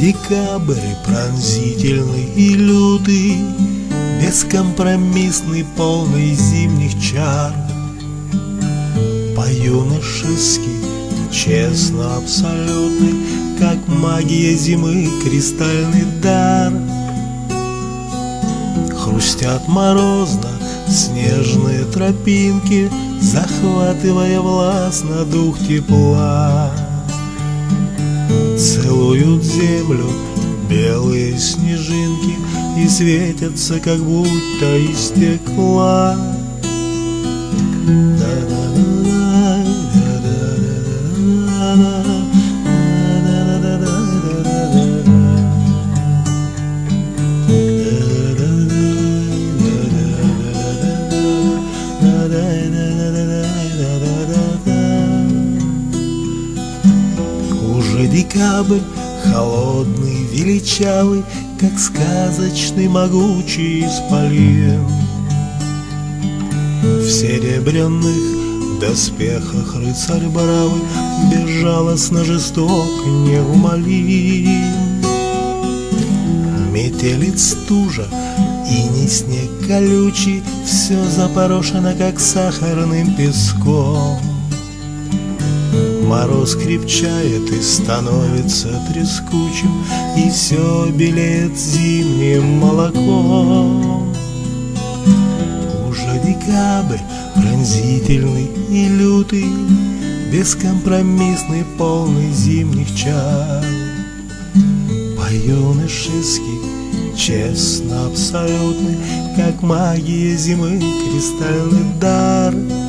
декабрь пронзительный и лютый, Бескомпромиссный, полный зимних чар. По-юношески, честно, абсолютный, Как магия зимы, кристальный дар. Хрустят морозно снежные тропинки, Захватывая властно дух тепла. Целуют землю белые снежинки И светятся, как будто из стекла. Уже декабрь, холодный, величавый, Как сказочный могучий исполин. В серебряных доспехах рыцарь бравый Безжалостно жесток, неумолим. Метелит стужа, и не снег колючий, Все запорошено, как сахарным песком. Мороз крепчает и становится трескучим, И все белеет зимним молоком. Уже декабрь пронзительный и лютый, Бескомпромиссный, полный зимних чар. По-юношески, честно, абсолютный, Как магия зимы, кристальный дар —